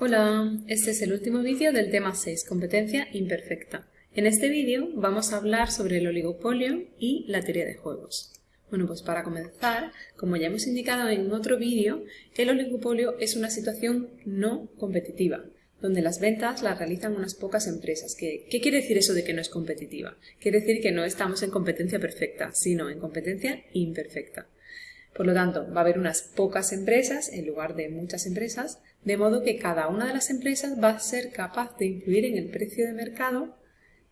Hola, este es el último vídeo del tema 6, competencia imperfecta. En este vídeo vamos a hablar sobre el oligopolio y la teoría de juegos. Bueno, pues para comenzar, como ya hemos indicado en otro vídeo, el oligopolio es una situación no competitiva, donde las ventas las realizan unas pocas empresas. ¿Qué, ¿Qué quiere decir eso de que no es competitiva? Quiere decir que no estamos en competencia perfecta, sino en competencia imperfecta. Por lo tanto, va a haber unas pocas empresas en lugar de muchas empresas, de modo que cada una de las empresas va a ser capaz de influir en el precio de mercado,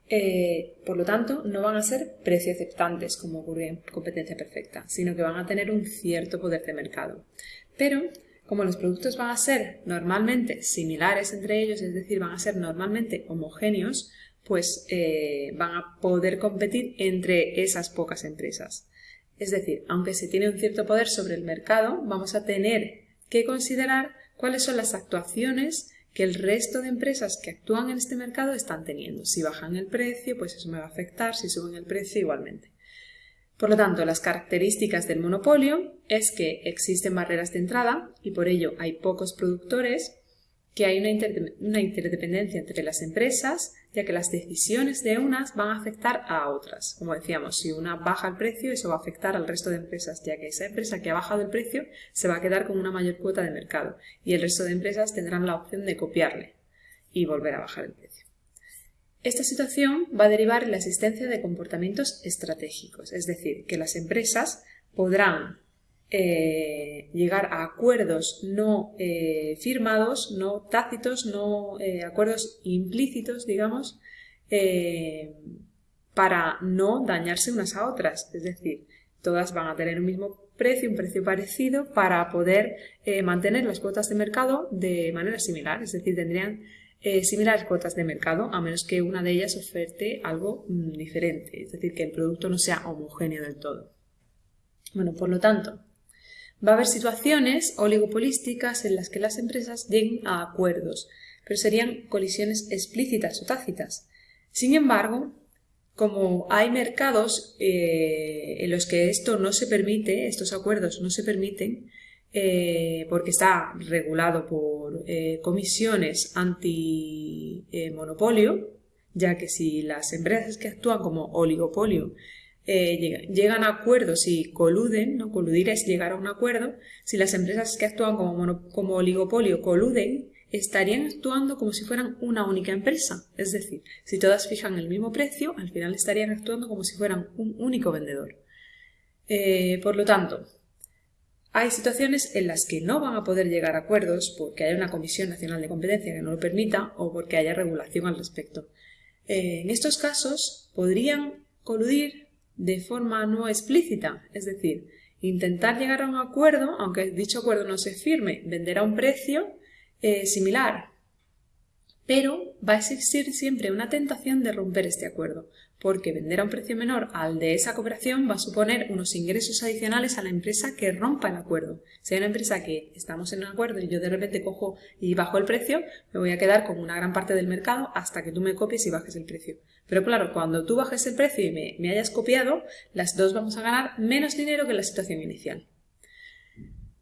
eh, por lo tanto, no van a ser precio aceptantes como ocurre en competencia perfecta, sino que van a tener un cierto poder de mercado. Pero, como los productos van a ser normalmente similares entre ellos, es decir, van a ser normalmente homogéneos, pues eh, van a poder competir entre esas pocas empresas. Es decir, aunque se tiene un cierto poder sobre el mercado, vamos a tener que considerar cuáles son las actuaciones que el resto de empresas que actúan en este mercado están teniendo. Si bajan el precio, pues eso me va a afectar, si suben el precio, igualmente. Por lo tanto, las características del monopolio es que existen barreras de entrada y por ello hay pocos productores que hay una, interdependencia entre las empresas, ya que las decisiones de unas van a afectar a otras. Como decíamos, si una baja el precio, eso va a afectar al resto de empresas, ya que esa empresa que ha bajado el precio se va a quedar con una mayor cuota de mercado y el resto de empresas tendrán la opción de copiarle y volver a bajar el precio. Esta situación va a derivar en la existencia de comportamientos estratégicos, es decir, que las empresas podrán eh, llegar a acuerdos no eh, firmados, no tácitos, no eh, acuerdos implícitos, digamos, para no dañarse unas a otras. Es decir, todas van a tener un mismo precio, un precio parecido, para poder mantener las cuotas de mercado de manera similar. Es decir, tendrían similares cuotas de mercado, a menos que una de ellas oferte algo mm, diferente. Es decir, que el producto no sea homogéneo del todo. Bueno, por lo tanto, Va a haber situaciones oligopolísticas en las que las empresas lleguen a acuerdos, pero serían colisiones explícitas o tácitas. Sin embargo, como hay mercados eh, en los que esto no se permite, estos acuerdos no se permiten, eh, porque está regulado por eh, comisiones anti-monopolio, ya que si las empresas que actúan como oligopolio eh, llegan a acuerdos y coluden, ¿no? coludir es llegar a un acuerdo, si las empresas que actúan como, oligopolio coluden, estarían actuando como si fueran una única empresa. Es decir, si todas fijan el mismo precio, al final estarían actuando como si fueran un único vendedor. Eh, por lo tanto, hay situaciones en las que no van a poder llegar a acuerdos porque haya una Comisión Nacional de Competencia que no lo permita o porque haya regulación al respecto. Eh, en estos casos podrían coludir de forma no explícita, es decir, intentar llegar a un acuerdo, aunque dicho acuerdo no se firme, vender a un precio eh, similar, pero va a existir siempre una tentación de romper este acuerdo, porque vender a un precio menor al de esa cooperación va a suponer unos ingresos adicionales a la empresa que rompa el acuerdo. Si hay una empresa que estamos en un acuerdo y yo de repente cojo y bajo el precio, me voy a quedar con una gran parte del mercado hasta que tú me copies y bajes el precio. Pero claro, cuando tú bajes el precio y me, hayas copiado, las dos vamos a ganar menos dinero que la situación inicial.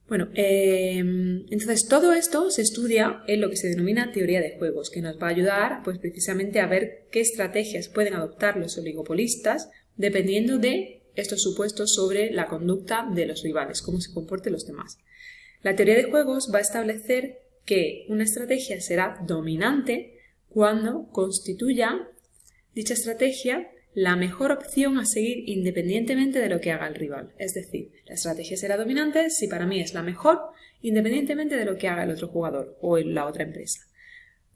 Bueno, em, entonces todo esto se estudia en lo que se denomina teoría de juegos, que nos va a ayudar pues precisamente a ver qué estrategias pueden adoptar los oligopolistas dependiendo de estos supuestos sobre la conducta de los rivales, cómo se comporten los demás. La teoría de juegos va a establecer que una estrategia será dominante cuando constituya dicha estrategia la mejor opción a seguir independientemente de lo que haga el rival. Es decir, la estrategia será dominante si para mí es la mejor, independientemente de lo que haga el otro jugador o la otra empresa.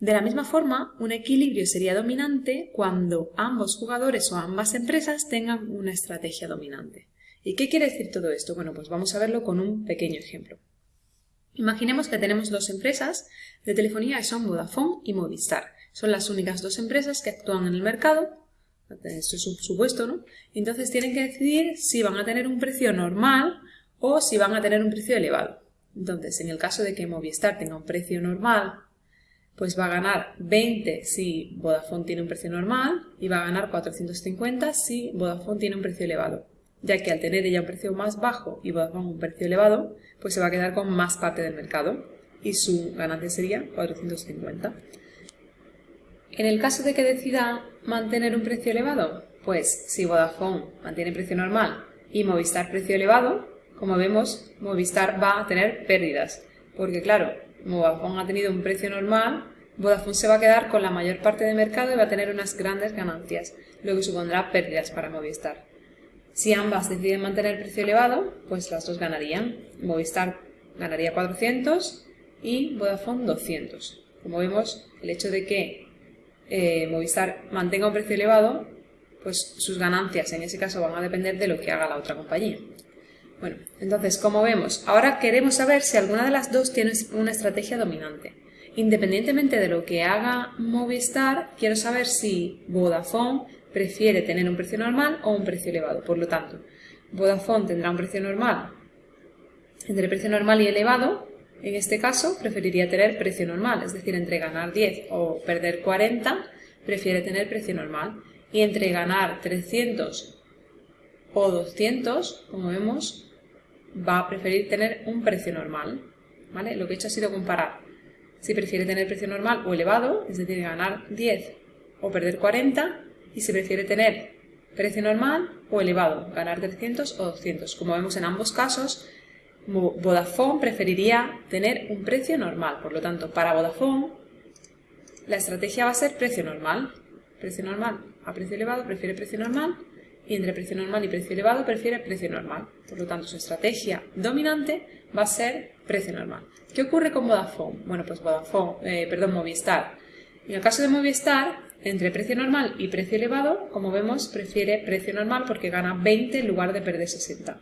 De la misma forma, un equilibrio sería dominante cuando ambos jugadores o ambas empresas tengan una estrategia dominante. ¿Y qué quiere decir todo esto? Bueno, pues vamos a verlo con un pequeño ejemplo. Imaginemos que tenemos dos empresas de telefonía que son Vodafone y Movistar. Son las únicas dos empresas que actúan en el mercado esto es un supuesto, ¿no? Entonces tienen que decidir si van a tener un precio normal o si van a tener un precio elevado. Entonces, en el caso de que Movistar tenga un precio normal, pues va a ganar 20 si Vodafone tiene un precio normal y va a ganar 450 si Vodafone tiene un precio elevado, ya que al tener ella un precio más bajo y Vodafone un precio elevado, pues se va a quedar con más parte del mercado. y su ganancia sería 450. En el caso de que decida mantener un precio elevado, pues si Vodafone mantiene precio normal y Movistar precio elevado, como vemos, Movistar va a tener pérdidas, porque claro, Vodafone ha tenido un precio normal, Vodafone se va a quedar con la mayor parte del mercado y va a tener unas grandes ganancias, lo que supondrá pérdidas para Movistar. Si ambas deciden mantener precio elevado, pues las dos ganarían. Movistar ganaría 400 y Vodafone 200. Como vemos, el hecho de que eh, Movistar mantenga un precio elevado, pues sus ganancias en ese caso van a depender de lo que haga la otra compañía. Bueno, entonces, como vemos, ahora queremos saber si alguna de las dos tiene una estrategia dominante. Independientemente de lo que haga Movistar, quiero saber si Vodafone prefiere tener un precio normal o un precio elevado. Por lo tanto, Vodafone tendrá un precio normal. Entre precio normal y elevado, en este caso, preferiría tener precio normal, es decir, entre ganar 10 o perder 40, prefiere tener precio normal. Y entre ganar 300 o 200, como vemos, va a preferir tener un precio normal. ¿vale? Lo que he hecho ha sido comparar si prefiere tener precio normal o elevado, es decir, ganar 10 o perder 40, y si prefiere tener precio normal o elevado, ganar 300 o 200. Como vemos en ambos casos, Vodafone preferiría tener un precio normal. Por lo tanto, para Vodafone, la estrategia va a ser precio normal. Precio normal a precio elevado prefiere precio normal y entre precio normal y precio elevado prefiere precio normal. Por lo tanto, su estrategia dominante va a ser precio normal. ¿Qué ocurre con Vodafone? Bueno, pues Vodafone, eh, perdón, Movistar. En el caso de Movistar, entre precio normal y precio elevado, como vemos, prefiere precio normal porque gana 20 en lugar de perder 60.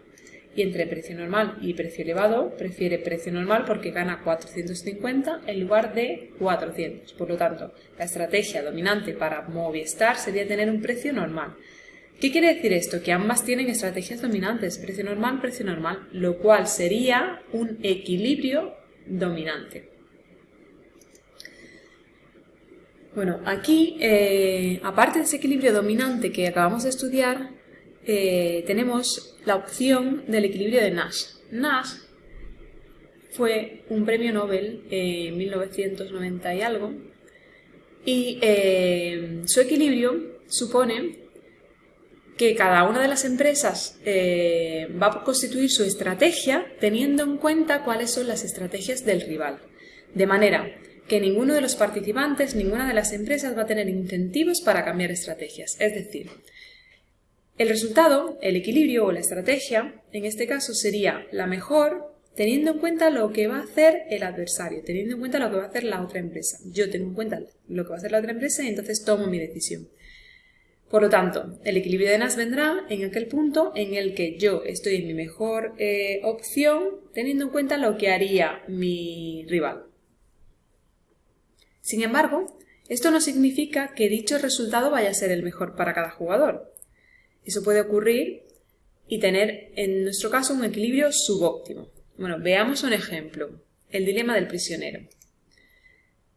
Y entre precio normal y precio elevado, prefiere precio normal porque gana 450 en lugar de 400. Por lo tanto, la estrategia dominante para Movistar sería tener un precio normal. ¿Qué quiere decir esto? Que ambas tienen estrategias dominantes, precio normal, precio normal, lo cual sería un equilibrio dominante. Bueno, aquí, eh, aparte de ese equilibrio dominante que acabamos de estudiar, eh, tenemos la opción del equilibrio de Nash. Nash fue un premio Nobel en 1990 y algo, y eh, su equilibrio supone que cada una de las empresas va a constituir su estrategia teniendo en cuenta cuáles son las estrategias del rival. De manera que ninguno de los participantes, ninguna de las empresas va a tener incentivos para cambiar estrategias. Es decir, el resultado, el equilibrio o la estrategia, en este caso sería la mejor teniendo en cuenta lo que va a hacer el adversario, teniendo en cuenta lo que va a hacer la otra empresa. Yo tengo en cuenta lo que va a hacer la otra empresa y entonces tomo mi decisión. Por lo tanto, el equilibrio de Nash vendrá en aquel punto en el que yo estoy en mi mejor eh, opción teniendo en cuenta lo que haría mi rival. Sin embargo, esto no significa que dicho resultado vaya a ser el mejor para cada jugador. Eso puede ocurrir y tener, en nuestro caso, un equilibrio subóptimo. Bueno, veamos un ejemplo. El dilema del prisionero.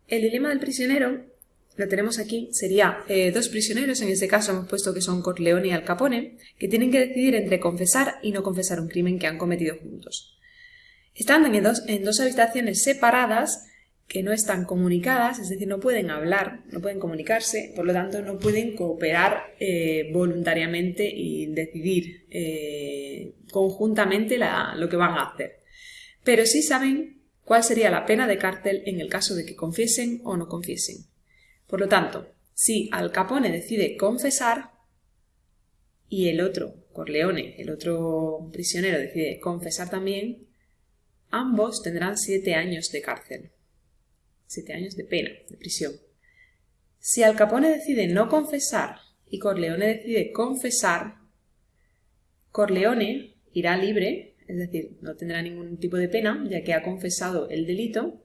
El dilema del prisionero, lo tenemos aquí, sería eh, dos prisioneros, en este caso hemos puesto que son Corleone y Al Capone, que tienen que decidir entre confesar y no confesar un crimen que han cometido juntos. Están en dos, en dos habitaciones separadas, que no están comunicadas, es decir, no pueden hablar, no pueden comunicarse, por lo tanto no pueden cooperar eh, voluntariamente y decidir eh, conjuntamente lo que van a hacer. Pero sí saben cuál sería la pena de cárcel en el caso de que confiesen o no confiesen. Por lo tanto, si Al Capone decide confesar y el otro, Corleone, el otro prisionero, decide confesar también, ambos tendrán siete años de cárcel siete años de pena, de prisión. Si Al Capone decide no confesar y Corleone decide confesar, Corleone irá libre, es decir, no tendrá ningún tipo de pena, ya que ha confesado el delito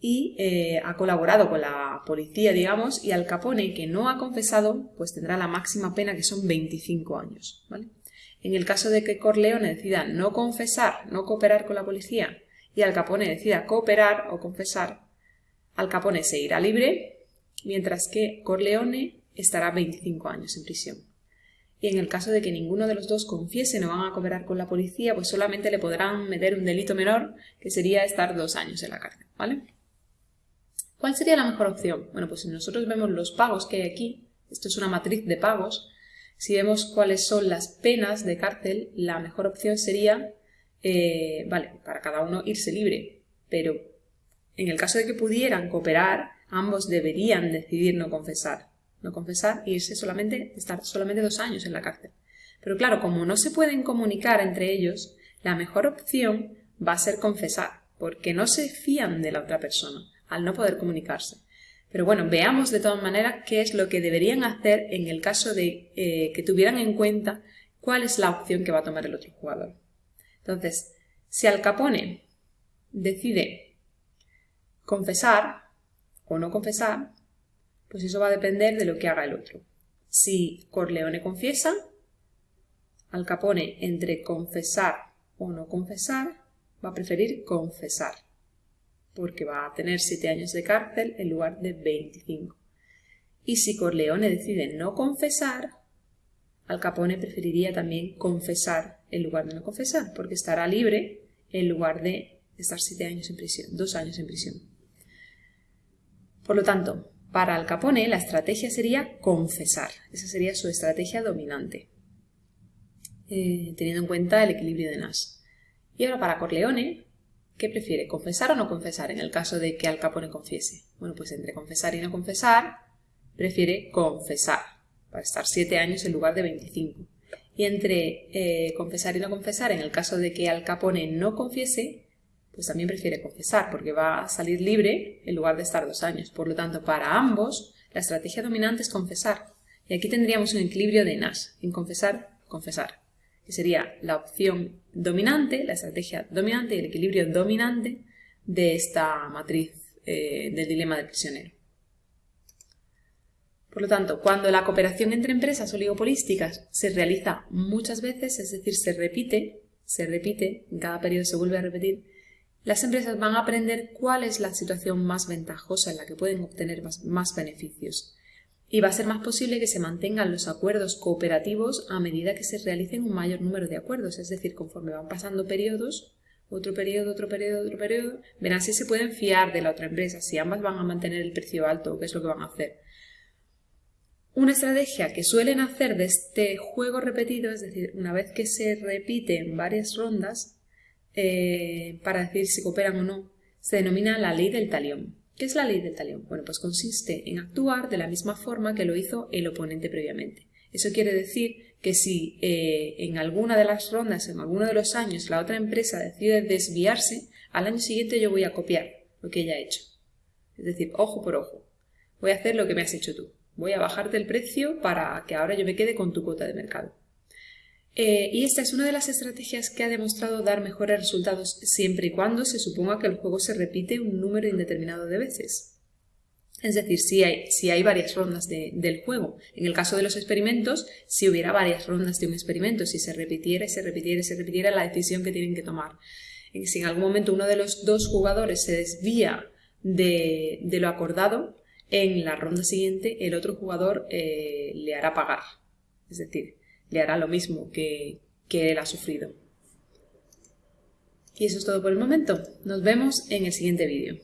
y eh, ha colaborado con la policía, digamos, y Al Capone, que no ha confesado, pues tendrá la máxima pena, que son 25 años. En el caso de que Corleone decida no confesar, no cooperar con la policía, y Al Capone decida cooperar o confesar, al Capone se irá libre, mientras que Corleone estará 25 años en prisión. y en el caso de que ninguno de los dos confiese no van a cooperar con la policía, pues solamente le podrán meter un delito menor, que sería estar dos años en la cárcel, ¿vale? ¿Cuál sería la mejor opción? Bueno, pues si nosotros vemos los pagos que hay aquí, esto es una matriz de pagos, si vemos cuáles son las penas de cárcel, la mejor opción sería, eh, vale, para cada uno irse libre, pero en el caso de que pudieran cooperar, ambos deberían decidir no confesar. No confesar e irse solamente, estar solamente dos años en la cárcel. Pero claro, como no se pueden comunicar entre ellos, la mejor opción va a ser confesar, porque no se fían de la otra persona al no poder comunicarse. Pero bueno, veamos de todas maneras qué es lo que deberían hacer en el caso de eh, que tuvieran en cuenta cuál es la opción que va a tomar el otro jugador. Entonces, si Al Capone decide confesar o no confesar, pues eso va a depender de lo que haga el otro. Si Corleone confiesa, Al Capone entre confesar o no confesar, va a preferir confesar porque va a tener 7 años de cárcel en lugar de 25. Y si Corleone decide no confesar, Al Capone preferiría también confesar en lugar de no confesar, porque estará libre en lugar de estar 7 años en prisión, 2 años en prisión. Por lo tanto, para Al Capone la estrategia sería confesar, esa sería su estrategia dominante, eh, teniendo en cuenta el equilibrio de Nash. Y ahora para Corleone, ¿Qué prefiere? ¿Confesar o no confesar en el caso de que Al Capone confiese? Bueno, pues entre confesar y no confesar, prefiere confesar, para estar 7 años en lugar de 25. Y entre eh, confesar y no confesar, en el caso de que Al Capone no confiese, pues también prefiere confesar, porque va a salir libre en lugar de estar dos años. Por lo tanto, para ambos, la estrategia dominante es confesar. Y aquí tendríamos un equilibrio de Nash, en confesar, confesar que sería la opción dominante, la estrategia dominante y el equilibrio dominante de esta matriz eh, del dilema del prisionero. Por lo tanto, cuando la cooperación entre empresas oligopolísticas se realiza muchas veces, es decir, se repite, se repite, en cada periodo se vuelve a repetir, las empresas van a aprender cuál es la situación más ventajosa en la que pueden obtener más beneficios y va a ser más posible que se mantengan los acuerdos cooperativos a medida que se realicen un mayor número de acuerdos, es decir, conforme van pasando periodos, otro periodo, otro periodo, otro periodo, verán si se pueden fiar de la otra empresa, si ambas van a mantener el precio alto o qué es lo que van a hacer. Una estrategia que suelen hacer de este juego repetido, es decir, una vez que se repite en varias rondas, eh, para decir si cooperan o no, se denomina la ley del talión. ¿Qué es la ley del talión? Bueno, pues consiste en actuar de la misma forma que lo hizo el oponente previamente. Eso quiere decir que si eh, en alguna de las rondas, en alguno de los años, la otra empresa decide desviarse, al año siguiente yo voy a copiar lo que ella ha hecho. Es decir, ojo por ojo. Voy a hacer lo que me has hecho tú. Voy a bajarte el precio para que ahora yo me quede con tu cuota de mercado. Eh, y esta es una de las estrategias que ha demostrado dar mejores resultados siempre y cuando se suponga que el juego se repite un número indeterminado de veces. Es decir, si hay, si hay varias rondas del juego. En el caso de los experimentos, si hubiera varias rondas de un experimento, si se repitiera y se repitiera y se repitiera la decisión que tienen que tomar. Si en algún momento uno de los dos jugadores se desvía de, lo acordado, en la ronda siguiente el otro jugador eh, le hará pagar. Es decir, le hará lo mismo que, que él ha sufrido. Y eso es todo por el momento. Nos vemos en el siguiente vídeo.